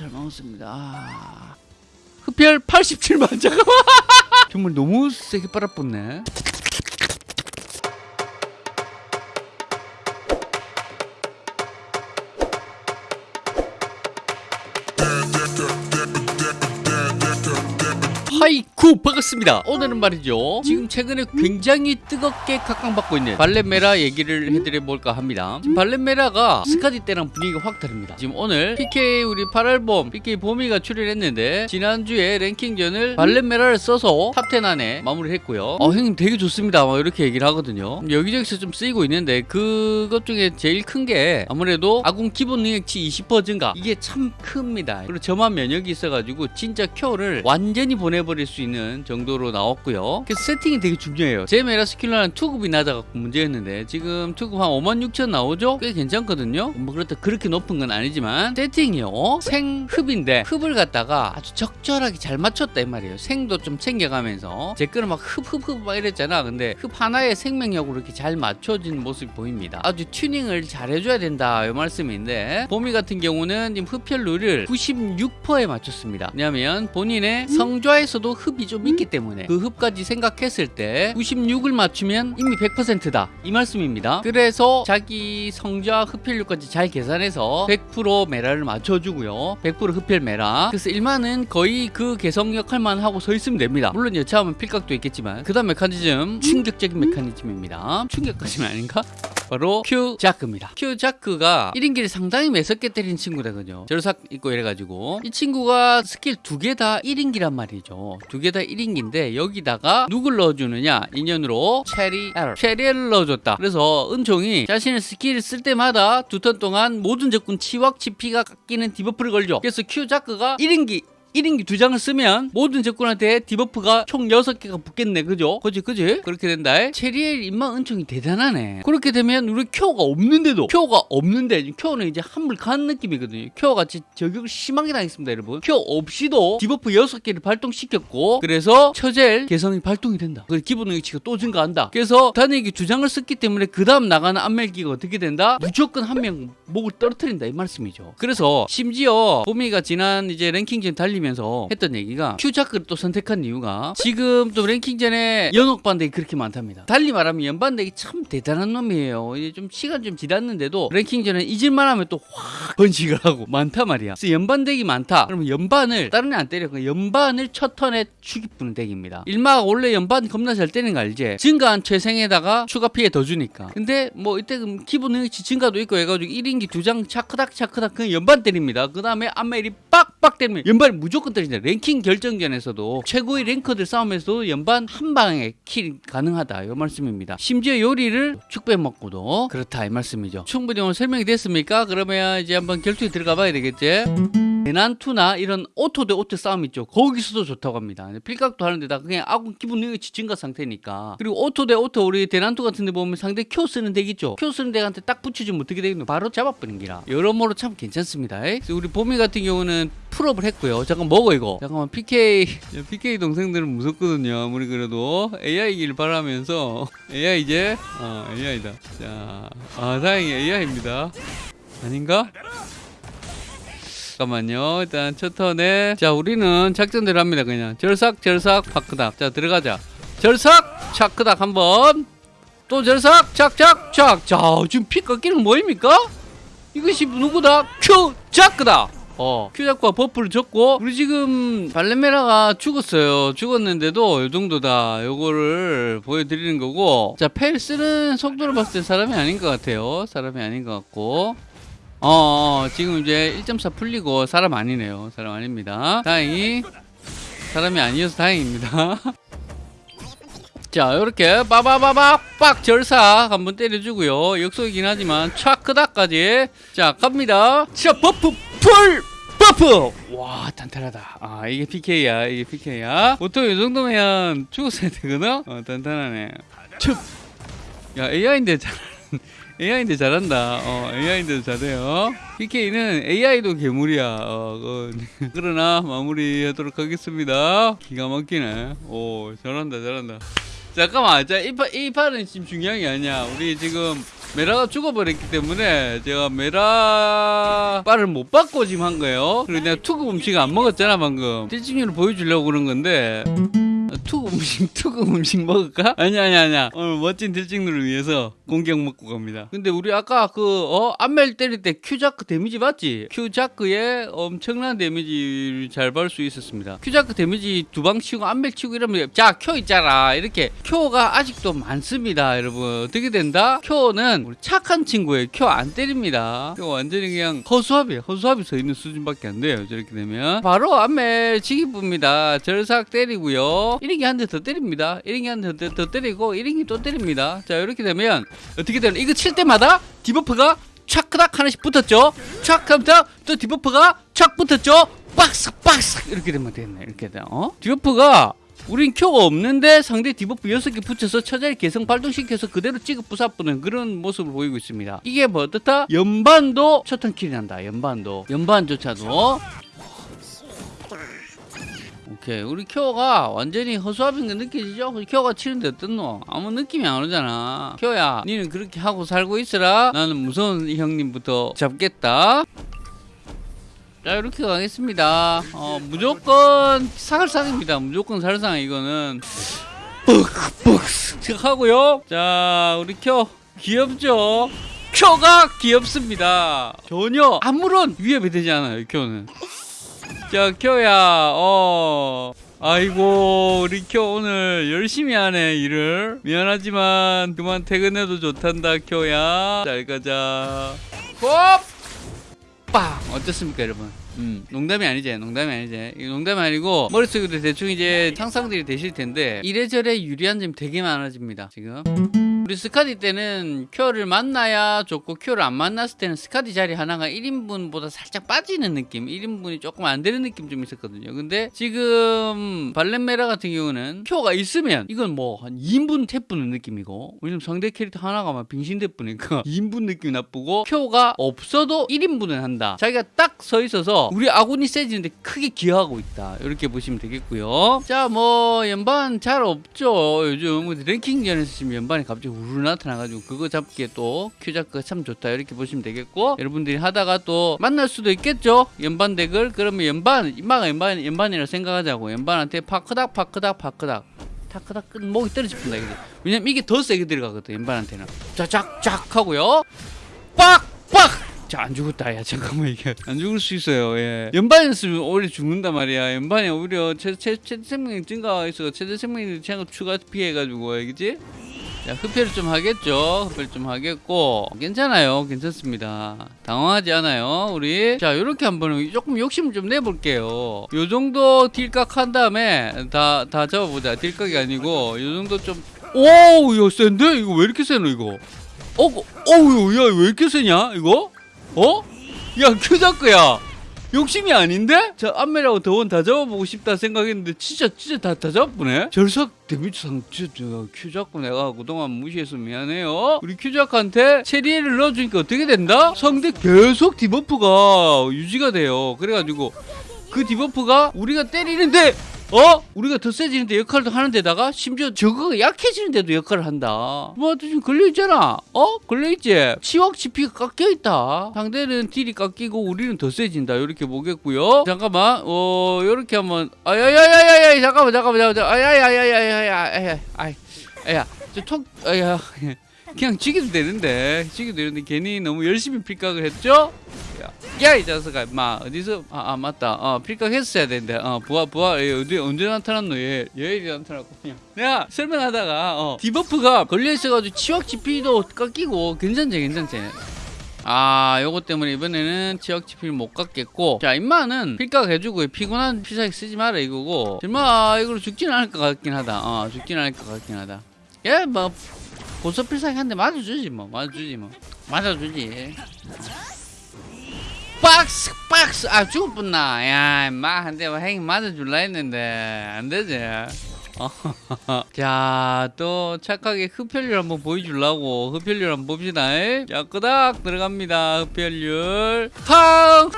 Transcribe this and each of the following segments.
잘 먹었습니다. 아. 흡혈 87만 잠깐만. 정말 너무 세게 빨아붙네. 하이 쿠 반갑습니다. 오늘은 말이죠. 지금 최근에 굉장히 뜨겁게 각광받고 있는 발렌메라 얘기를 해드려볼까 합니다. 지금 발렌메라가 스카디 때랑 분위기가 확 다릅니다. 지금 오늘 PK 우리 8알범 PK 보미가 출연했는데 지난주에 랭킹전을 발렌메라를 써서 탑10 안에 마무리 했고요. 어 형님 되게 좋습니다. 막 이렇게 얘기를 하거든요. 여기저기서 좀 쓰이고 있는데 그것 중에 제일 큰 게 아무래도 아군 기본 능력치 20% 증가. 이게 참 큽니다. 그리고 저만 면역이 있어가지고 진짜 큐를 완전히 보내버릴 수 있는 정도로 나왔고요. 그래서 세팅이 되게 중요해요. 제 메라 스킬러는 투급이 낮아갖고 문제였는데 지금 투급 한 5만 6천 나오죠? 꽤 괜찮거든요. 뭐 그렇다 그렇게 높은 건 아니지만 세팅이요. 생흡인데 흡을 갖다가 아주 적절하게 잘 맞췄다 이 말이에요. 생도 좀 챙겨가면서. 제 거는 막 흡흡흡 막 이랬잖아. 근데 흡 하나의 생명력으로 이렇게 잘 맞춰진 모습이 보입니다. 아주 튜닝을 잘 해줘야 된다 이 말씀인데 보미 같은 경우는 지금 흡혈률을 96%에 맞췄습니다. 왜냐하면 본인의 성좌에서도 흡이 좀 있기 때문에 그 흡까지 생각했을 때 96을 맞추면 이미 100%다. 이 말씀입니다. 그래서 자기 성좌 흡혈률까지 잘 계산해서 100% 메라를 맞춰주고요. 100% 흡혈 메라. 그래서 일만은 거의 그 개성 역할만 하고 서 있으면 됩니다. 물론 여차하면 필각도 있겠지만 그 다음 메커니즘 충격적인 메커니즘입니다. 충격까지는 아닌가? 바로 큐 자크입니다. 큐 자크가 1인기를 상당히 매섭게 때린 친구거든요. 절삭 있고 이래가지고 이 친구가 스킬 두 개 다 1인기란 말이죠. 두 개다 1인기인데 여기다가 누굴 넣어주느냐 인연으로 체리엘 체리를 넣어줬다. 그래서 은총이 자신의 스킬을 쓸 때마다 두 턴 동안 모든 적군 치확 치피가 깎이는 debuff를 걸죠. 그래서 큐 자크가 1인기 1인기 두 장을 쓰면 모든 적군한테 debuff가 총 6개가 붙겠네. 그죠? 그지 그지? 그렇게 된다. 체리엘 인마 은총이 대단하네. 그렇게 되면 우리 큐어가 없는데도 큐어가 없는데 큐어는 이제 한물 간 느낌이거든요. 진짜 저격을 심하게 당했습니다 여러분. 큐어 없이도 debuff 6개를 발동시켰고 그래서 처젤 개성이 발동이 된다. 그래서 기본 능력치가 또 증가한다. 그래서 단에게 두 장을 썼기 때문에 그 다음 나가는 안멜기가 어떻게 된다? 무조건 한 명 목을 떨어뜨린다. 이 말씀이죠. 그래서 심지어 보미가 지난 이제 랭킹전 달리 면서 했던 얘기가 큐자크를 또 선택한 이유가 지금 또 랭킹전에 연옥 반대기 그렇게 많답니다. 달리 말하면 연반대기 참 대단한 놈이에요. 이제 좀 시간 좀 지났는데도 랭킹전에 잊을만 하면 또 확 번식을 하고 많단 말이야. 그래서 연반대기 많다. 그러면 연반을 다른 애 안 때려. 그냥 연반을 첫 턴에 죽이부는 덱입니다. 일마가 원래 연반 겁나 잘 때리는 거 알지? 증가한 최생에다가 추가 피해 더 주니까. 근데 뭐 이때 기본 능력치 증가도 있고 해가지고 1인기 두 장 차크닥 차크닥 그냥 연반 때립니다. 그 다음에 안멜이 빡빡 때리면 연반이 무 조건 때린다. 랭킹 결정전에서도 최고의 랭커들 싸움에서도 연반 한 방에 kill 가능하다. 이 말씀입니다. 심지어 요리를 축 빼먹고도 그렇다. 이 말씀이죠. 충분히 오늘 설명이 됐습니까? 그러면 이제 한번 결투에 들어가 봐야 되겠지? 대난투나 이런 auto 대 auto 싸움 있죠. 거기서도 좋다고 합니다. 필각도 하는데 다 그냥 아군 기본 능력치 증가 상태니까. 그리고 auto 대 auto 우리 대난투 같은 데 보면 상대 큐 쓰는 덱 있죠. 큐 쓰는 덱한테 딱 붙여주면 어떻게 되겠노? 바로 잡아버린 기라. 여러모로 참 괜찮습니다. 우리 보미 같은 경우는 full up을 했고요. 잠깐 먹어 이거. 잠깐만 PK PK 동생들은 무섭거든요. 아무리 그래도 AI길 바라면서 AI 이제 어 AI다. 자, 아 다행히 AI입니다. 아닌가? 잠깐만요. 일단 첫 턴에 자 우리는 작전대로 합니다. 그냥 절삭 절삭 차크닥. 자 들어가자. 절삭 차크닥 한번. 또 절삭 착착 착. 자 지금 피 깎이는 뭐입니까? 이것이 누구다? 큐 자크다. 어, 큐 자크가 buff를 줬고 우리 지금 발레메라가 죽었어요. 죽었는데도 이 정도다. 요거를 보여드리는 거고 자, 펠 쓰는 속도를 봤을 때 사람이 아닌 것 같아요. 사람이 아닌 것 같고 어, 어 지금 이제 1.4 풀리고 사람 아니네요. 사람 아닙니다. 다행히 사람이 아니어서 다행입니다. 자 이렇게 빠바바박 빡 절삭 한번 때려주고요. 역속이긴 하지만 차크다까지. 자 갑니다. 자 buff 풀 buff! 와 단단하다. 아 이게 PK야 이게 PK야. 보통 이 정도면 죽었어야 되거든? 어 단단하네. 춥 야 AI인데 잘 AI인데 잘한다. 어 AI인데도 잘해요. PK는 AI도 괴물이야. 어, 어, 그러나 마무리하도록 하겠습니다. 기가 막히네. 오 잘한다 잘한다. 잠깐만 자, 이, 파, 이 판은 지금 중요한 게 아니야. 우리 지금 메라가 죽어버렸기 때문에 제가 메라 빨을 못 받고 지금 한 거예요. 그리고 내가 투구 음식 안 먹었잖아 방금. 딜찍누를 보여주려고 그런 건데 투구 음식 투구 음식 먹을까? 아니야 아니야 아니야. 오늘 멋진 딜찍누를 위해서 공격 먹고 갑니다. 근데 우리 아까 그어? 안멜 때릴 때 큐자크 데미지 봤지? 큐자크에 엄청난 데미지를 잘 받을 수 있었습니다. 큐자크 데미지 두 방 치고 안멜 치고 이러면 자큐 있잖아. 이렇게. 큐가 아직도 많습니다 여러분. 어떻게 된다? 큐는 우리 착한 친구예요 큐 안 때립니다. 큐 완전히 그냥 허수아비 허수아비 서 있는 수준밖에 안 돼요 저렇게 되면. 바로 안멜 지기부입니다. 절삭 때리고요 1인기 한 대 더 때립니다. 1인기 한 대 더 때리고 1인기 또 때립니다. 자 이렇게 되면 어떻게 되나? 이거 칠 때마다 debuff가 촥크닥 하나씩 붙었죠? 촥 하면서 또 debuff가 촥 붙었죠? 박스 박스 이렇게 되면 되네. 이렇게 돼. 어? debuff가 우린 큐가 없는데 상대 debuff 6개 붙여서 처자를 개성 발동시켜서 그대로 찍어 부사뿌는 그런 모습을 보이고 있습니다. 이게 뭐 어떻다? 연반도 첫 turn kill이 난다. 연반도. 연반조차도 오케이 우리 큐어가 완전히 허수아비인 거 느껴지죠? 큐어가 치는데 어떻노? 아무 느낌이 안 오잖아. 큐어야 니는 그렇게 하고 살고 있으라. 나는 무서운 형님부터 잡겠다. 자 이렇게 가겠습니다. 어 무조건 살상입니다. 무조건 살상 이거는. 뻑뻑 하고요. 자 우리 큐 귀엽죠? 큐가 귀엽습니다. 전혀 아무런 위협이 되지 않아요 큐는 자, 켜야, 어. 아이고, 우리 켜 오늘 열심히 하네, 일을. 미안하지만, 그만 퇴근해도 좋단다, 켜야. 잘 가자. 홉! 빵! 어떻습니까, 여러분? 음, 농담이 아니지, 농담이 아니지. 농담이 아니고, 머릿속으로 대충 이제 상상들이 되실 텐데, 이래저래 유리한 점이 되게 많아집니다, 지금. 우리 스카디 때는 큐어를 만나야 좋고 큐어를 안 만났을 때는 스카디 자리 하나가 1인분보다 살짝 빠지는 느낌 1인분이 조금 안 되는 느낌 좀 있었거든요. 근데 지금 발렌메라 같은 경우는 큐어가 있으면 이건 뭐 한 2인분 태뿌는 느낌이고 왜냐면 상대 캐릭터 하나가 막 빙신 돼뿌니까 2인분 느낌이 나쁘고 큐어가 없어도 1인분은 한다. 자기가 딱 서 있어서 우리 아군이 세지는데 크게 기여하고 있다. 이렇게 보시면 되겠고요. 자 뭐 연반 잘 없죠. 요즘 랭킹전에서 지금 연반이 갑자기 우르르 나타나가지고 그거 잡기에 또 큐자크가 참 좋다 이렇게 보시면 되겠고 여러분들이 하다가 또 만날 수도 있겠죠 연반 덱을 그러면 연반 이마가 연반 연반이라 생각하자고 연반한테 파크닥 파크닥 파크닥 타크닥 끝 목이 떨어집니다 이게 왜냐면 이게 더 세게 들어가거든 연반한테는 자작작 하고요 빡빡 자, 안 죽었다. 야, 잠깐만, 이게. 안 죽을 수 있어요, 예. 연반이었으면 오히려 죽는단 말이야. 연반이 오히려 최대 생명력 증가해서 최대 생명력 증가 추가 피해가지고, 알겠지? 자, 흡혈 좀 하겠죠. 흡혈 좀 하겠고. 괜찮아요. 괜찮습니다. 당황하지 않아요. 우리. 자, 요렇게 한번 조금 욕심을 좀 내볼게요. 요 정도 딜각 한 다음에 다, 다 잡아보자. 딜각이 아니고, 요 정도 좀. 오우, 이거 센데? 이거 왜 이렇게 세노, 이거? 어, 어우, 야, 왜 이렇게 세냐, 이거? 어? 야, 큐자크야. 욕심이 아닌데? 자, 안메라고 더원 다 잡아보고 싶다 생각했는데 진짜 진짜 다, 다 잡으네? 절삭 데미지 상 진짜 큐자크 내가 그동안 무시해서 미안해요 우리 큐자크한테 체리를 넣어주니까 어떻게 된다? 상대 계속 debuff가 유지가 돼요 그래가지고 그 debuff가 우리가 때리는데 어? 우리가 더 세지는데 역할도 하는데다가 심지어 저거가 약해지는데도 역할을 한다. 뭐 지금 걸려있잖아. 어? 걸려있지? 치wak치피가 깎여있다. 상대는 딜이 깎이고 우리는 더 세진다. 이렇게 보겠고요. 잠깐만. 어, 요렇게 한번. 아야야야야야 잠깐만 잠깐만 잠깐만. 아야야야야야야. 아이. 아야. 저 톡. 아야. 그냥 지기도 되는데 지기도 되는데 괜히 너무 열심히 필각을 했죠? 야 이 자식아 마 어디서 아, 아 맞다. 어 필각 했어야 되는데 어 부하 부하 얘 어디 언제 나타났노 얘 얘 이리 나타났고 그냥. 내가 설명하다가 어 디버프가 걸려 있어가지고 치확 GP도 깎이고 괜찮지 괜찮지? 아 요거 때문에 이번에는 지역 지피를 못 갖겠고. 자 임마는 필각 해주고 피곤한 피사기 쓰지 마라 이거고. 임마 이걸로 죽진 않을 것 같긴 하다. 어 죽진 않을 것 같긴 하다. 얘뭐 고소 필살기 한대 맞아주지 뭐. 맞아주지 뭐. 맞아주지. 박스 박스. 아 죽을 뻔나. 야 임마 한대 행이 맞아줄라 했는데 안 되지. 자또 착하게 흡혈률 한번 보여주려고 흡혈률 한번 봅시다. 자 끄닥 들어갑니다. 흡혈률 팡!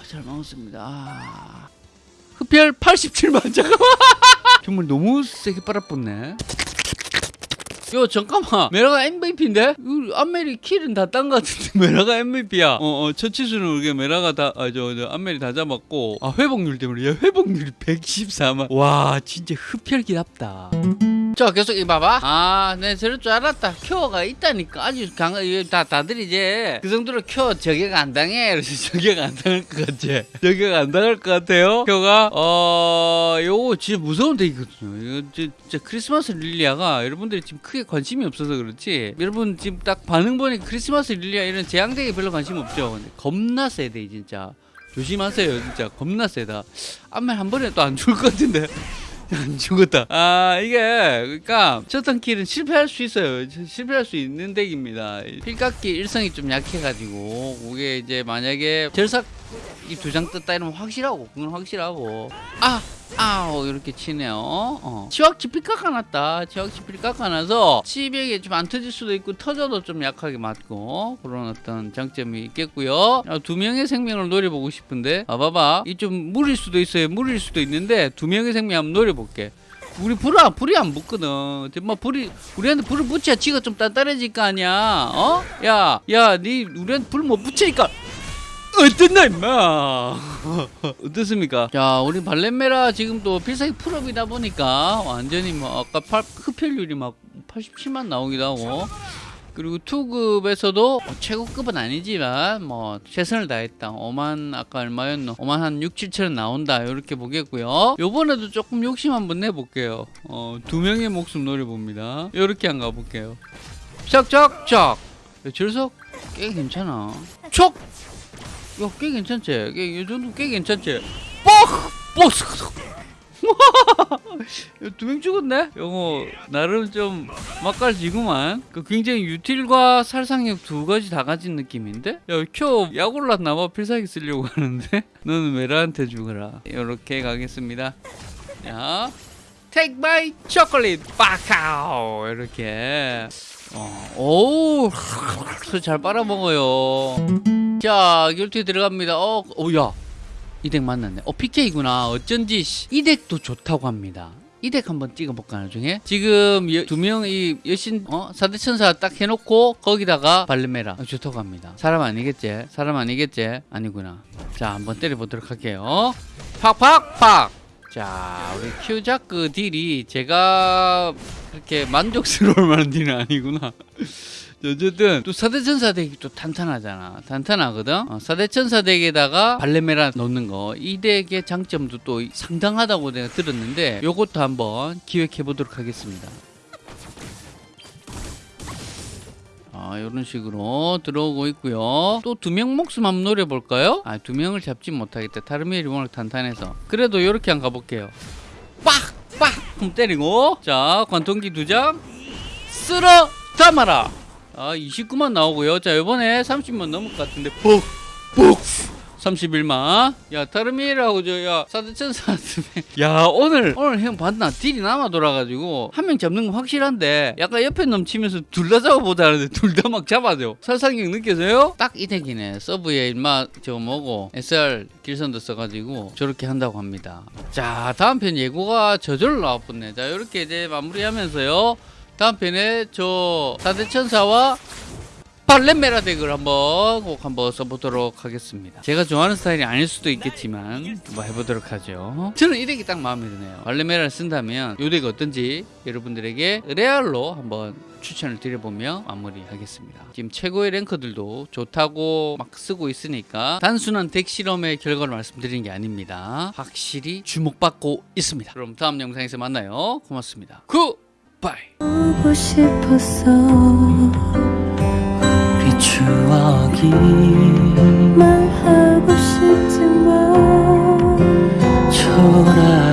아잘 먹었습니다. 아. 흡혈 87만 잠깐만 정말 너무 세게 빨아붙네. 요 잠깐만. 메라가 MVP인데? 안멜이 kill은 다 딴 것 같은데 메라가 MVP야. 어어 첫 치수는 우리가 메라가 다 아 저 저 안멜이 다 잡았고. 아 회복률 때문에. 야 회복률이 114만. 와 진짜 흡혈기 답다 자 계속 이 봐봐. 아네 저럴 줄 알았다. 큐어가 있다니까. 아주 강하 다 다들 이제 그 정도로 큐어 저격 안 당해. 그래서 저격 안 당할 것 같지 저격 안 당할 것 같아요. 큐어가 어 요거 진짜 무서운 deck이거든요. 이거 진짜 크리스마스 릴리아가 여러분들이 지금 크게 관심이 없어서 그렇지. 여러분 지금 딱 반응 보니까 크리스마스 릴리아 이런 제왕deck에 별로 관심 없죠. 근데 겁나 세대 진짜. 조심하세요 진짜. 겁나 세다. 안면 한 번에 또 안 죽을 것 같은데 안 죽었다. 아 이게 그러니까 첫턴 킬은 실패할 수 있어요. 실패할 수 있는 덱입니다. 필각기 일성이 좀 약해가지고 그게 이제 만약에 절삭 이 두 장 떴다 이러면 확실하고 그건 확실하고 아 아우 이렇게 치네요. 어. 치확치 필 깎아놨다. 치확치 필 깎아놔서 치백에 좀 안 터질 수도 있고 터져도 좀 약하게 맞고 그런 어떤 장점이 있겠고요. 아, 두 명의 생명을 노려보고 싶은데 아 봐봐 이 좀 물일 수도 있어요. 물일 수도 있는데 두 명의 생명 한번 노려볼게. 우리 불이 안- 불이 안 붙거든. 뭐 불이 우리한테 불을 붙여야 지가 좀 단단해질 거 아니야. 어? 야, 야, 니 우리한테 불 못 붙이니까 어땠나 임마. 어떻습니까? 자 우리 발렌메라 지금 또 필살기 풀업이다 보니까 완전히 뭐 아까 팔, 흡혈률이 막 87만 나오기도 하고. 그리고 투급에서도 뭐 최고급은 아니지만 뭐 최선을 다했다. 5만 아까 얼마였노? 5만 한 6, 7천원 나온다. 이렇게 보겠고요. 요번에도 조금 욕심 한번 내볼게요. 어, 두 명의 목숨 노려봅니다. 이렇게 한 가볼게요. 짝짝짝 절석 꽤 괜찮아? 촉 야, 꽤 괜찮지? 꽤, 이 정도 꽤 괜찮지? 뻑! 뻑! 두명 죽었네? 요거, 나름 좀 맛깔지구만. 그 굉장히 유틸과 살상력 두 가지 다 가진 느낌인데? 야, 켜, 약 올랐나봐. 필살기 쓰려고 하는데? 너는 메라한테 죽어라. 요렇게 가겠습니다. 자, take my chocolate, 빠카오! 이렇게. 어, 오우, 잘 빨아먹어요. 자, 결투에 들어갑니다. 어, 오, 야. 이 덱 만났네. 어, PK구나. 어쩐지 씨, 이 덱도 좋다고 합니다. 이덱 한번 찍어볼까, 나중에? 지금 두 명, 이 여신, 어? 사대천사 딱 해놓고 거기다가 발레메라. 어, 좋다고 합니다. 사람 아니겠지? 사람 아니겠지? 아니구나. 자, 한번 때려보도록 할게요. 팍팍팍! 자, 우리 큐자크 deal이 제가 그렇게 만족스러울 만한 deal은 아니구나. 어쨌든 또 사대천사 deck이 또 탄탄하잖아 탄탄하거든 어, 사대천사 deck에다가 발렌메라 넣는 거 이 deck의 장점도 또 상당하다고 내가 들었는데 요것도 한번 기획해 보도록 하겠습니다 아, 이런 식으로 들어오고 있고요. 또 두 명 목숨 한번 노려볼까요? 아, 두 명을 잡지 못하겠다. 타르미엘이 워낙 탄탄해서. 그래도 이렇게 한번 가볼게요. 빡! 빡! 그럼 때리고. 자, 관통기 두 장. 쓸어 담아라. 아, 29만 나오고요. 자, 이번에 30만 넘을 것 같은데. 푹! 푹! 31만. 야, 타르미엘하고 저, 야, 사드천사 야, 오늘, 오늘 형 봤나? 딜이 남아 돌아가지고, 한 명 잡는 건 확실한데, 약간 옆에 넘치면서 둘 다 잡아보자 하는데, 둘 다 막 잡아줘. 살상력 느껴져요? 딱 이 덱이네. 서브에 일마, 저 뭐고, SR 길선도 써가지고, 저렇게 한다고 합니다. 자, 다음 편 예고가 저절로 나왔겠네. 자, 이렇게 이제 마무리하면서요. 다음 편에 저, 사대천사와 발렌메라 deck을 한번 꼭 한번 써보도록 하겠습니다. 제가 좋아하는 스타일이 아닐 수도 있겠지만 한번 해보도록 하죠. 저는 이 deck이 딱 마음에 드네요. 발렌메라를 쓴다면 이 deck이 어떤지 여러분들에게 레알로 한번 추천을 드려보며 마무리하겠습니다. 지금 최고의 ranker들도 좋다고 막 쓰고 있으니까 단순한 deck 실험의 결과를 말씀드리는 게 아닙니다. 확실히 주목받고 있습니다. 그럼 다음 영상에서 만나요. 고맙습니다. Good 바이 보고 싶었어. 우리 추억이 말하고 싶지만 초라